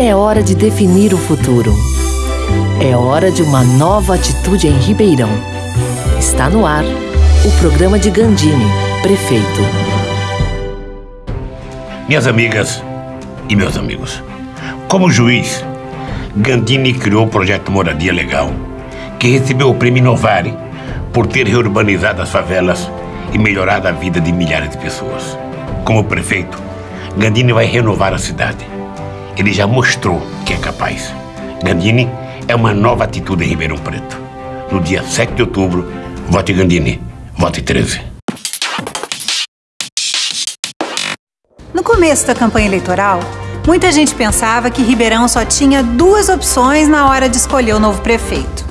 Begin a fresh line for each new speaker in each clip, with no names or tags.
É hora de definir o futuro. É hora de uma nova atitude em Ribeirão. Está no ar o programa de Gandini, prefeito.
Minhas amigas e meus amigos, como juiz, Gandini criou o projeto Moradia Legal, que recebeu o prêmio Inovare por ter reurbanizado as favelas e melhorado a vida de milhares de pessoas. Como prefeito, Gandini vai renovar a cidade. Ele já mostrou que é capaz. Gandini é uma nova atitude em Ribeirão Preto. No dia 7 de outubro, vote Gandini, vote 13.
No começo da campanha eleitoral, muita gente pensava que Ribeirão só tinha duas opções na hora de escolher o novo prefeito.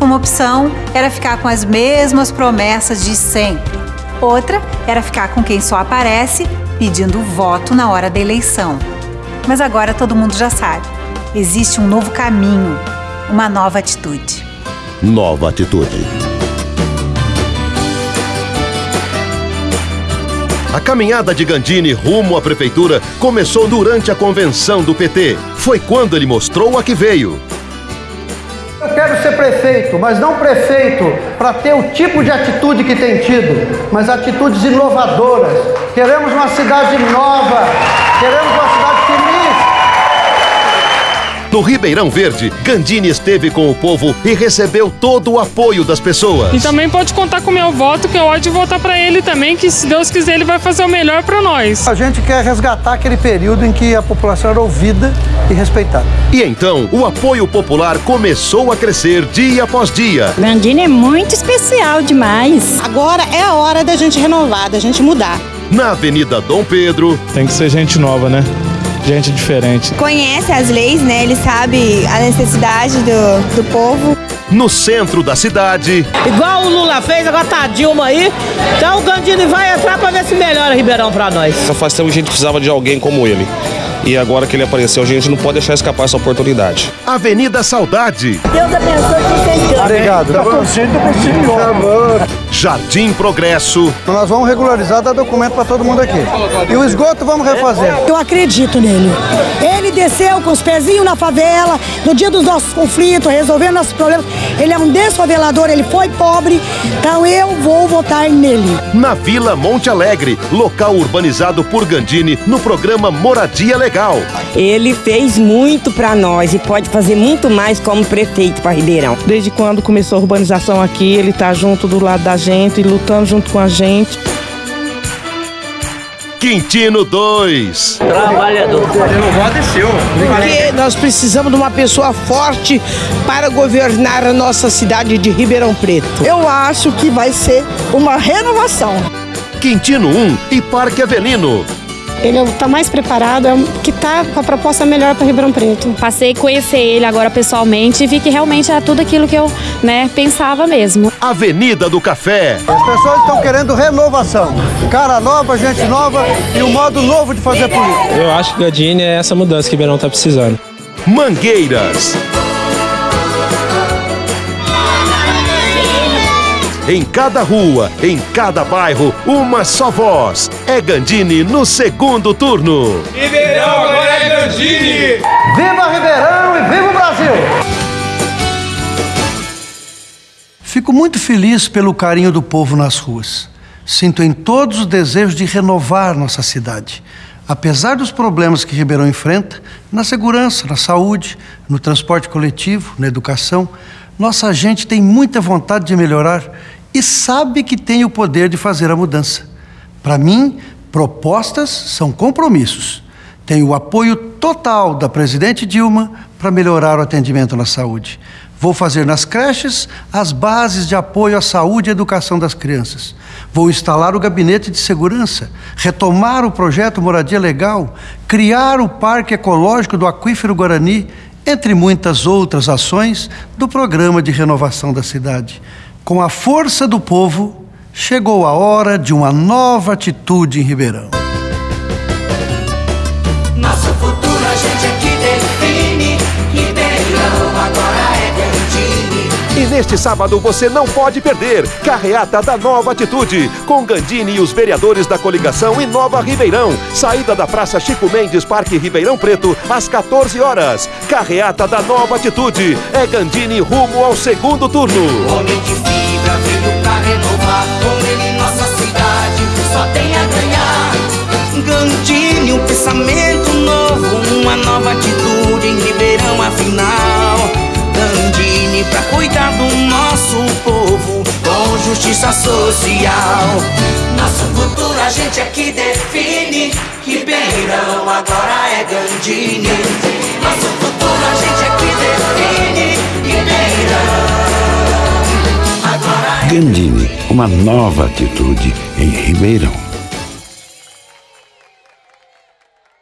Uma opção era ficar com as mesmas promessas de sempre. Outra era ficar com quem só aparece pedindo voto na hora da eleição. Mas agora todo mundo já sabe. Existe um novo caminho, uma nova atitude.
Nova atitude. A caminhada de Gandini rumo à prefeitura começou durante a convenção do PT. Foi quando ele mostrou a que veio.
Eu quero ser prefeito, mas não prefeito para ter o tipo de atitude que tem tido, mas atitudes inovadoras. Queremos uma cidade nova, queremos uma cidade.
No Ribeirão Verde, Gandini esteve com o povo e recebeu todo o apoio das pessoas.
E também pode contar com o meu voto, que eu é de votar para ele também, que se Deus quiser ele vai fazer o melhor para nós.
A gente quer resgatar aquele período em que a população era ouvida e respeitada.
E então, o apoio popular começou a crescer dia após dia.
Gandini é muito especial demais.
Agora é a hora da gente renovar, da gente mudar.
Na Avenida Dom Pedro.
Tem que ser gente nova, né? Gente diferente.
Conhece as leis, né? Ele sabe a necessidade do, do povo.
No centro da cidade.
Igual o Lula fez, agora tá a Dilma aí. Então o Gandini vai entrar pra ver se melhora Ribeirão pra nós.
Faz tempo que a gente precisava de alguém como ele. E agora que ele apareceu, a gente não pode deixar escapar essa oportunidade.
Avenida Saudade.
Deus abençoe vocês.
Obrigado. Tá bom. Tá bom.
Jardim Progresso.
Então nós vamos regularizar, dar documento para todo mundo aqui. E o esgoto vamos refazer.
Eu acredito nele. Ele desceu com os pezinhos na favela, no dia dos nossos conflitos, resolvendo nossos problemas. Ele é um desfavelador, ele foi pobre, então eu vou votar nele.
Na Vila Monte Alegre, local urbanizado por Gandini, no programa Moradia Legal.
Ele fez muito para nós e pode fazer muito mais como prefeito para Ribeirão.
Desde quando começou a urbanização aqui, ele está junto do lado da gente gente, lutando junto com a gente.
Quintino 2.
Trabalhador. desceu.
Porque nós precisamos de uma pessoa forte para governar a nossa cidade de Ribeirão Preto.
Eu acho que vai ser uma renovação.
Quintino 1 e Parque Avelino
ele está mais preparado, é que está com a proposta melhor para Ribeirão Preto.
Passei a conhecer ele agora pessoalmente e vi que realmente era tudo aquilo que eu né, pensava mesmo.
Avenida do Café.
As pessoas estão querendo renovação. Cara nova, gente nova e um modo novo de fazer política.
Eu acho que Gadini é essa mudança que Ribeirão está precisando.
Mangueiras. Em cada rua, em cada bairro, uma só voz. É Gandini no segundo turno.
Ribeirão agora é Gandini!
Viva Ribeirão e viva o Brasil! Fico muito feliz pelo carinho do povo nas ruas. Sinto em todos o desejo de renovar nossa cidade. Apesar dos problemas que Ribeirão enfrenta, na segurança, na saúde, no transporte coletivo, na educação, nossa gente tem muita vontade de melhorar e sabe que tem o poder de fazer a mudança. Para mim, propostas são compromissos. Tenho o apoio total da presidente Dilma para melhorar o atendimento na saúde. Vou fazer nas creches as bases de apoio à saúde e educação das crianças. Vou instalar o gabinete de segurança, retomar o projeto Moradia Legal, criar o Parque Ecológico do Aquífero Guarani, entre muitas outras ações do programa de renovação da cidade. Com a força do povo, chegou a hora de uma nova atitude em Ribeirão.
Neste sábado você não pode perder. Carreata da Nova Atitude, com Gandini e os vereadores da coligação Inova Ribeirão. Saída da Praça Chico Mendes, Parque Ribeirão Preto, às 14 horas. Carreata da Nova Atitude. É Gandini rumo ao segundo turno.
Homem de fibra veio pra renovar. Com ele nossa cidade só tem a ganhar. Justiça social. Nosso futuro a gente aqui define. Ribeirão agora é Gandini. Nosso futuro a gente aqui define. Ribeirão agora é
Gandini, uma nova atitude em Ribeirão.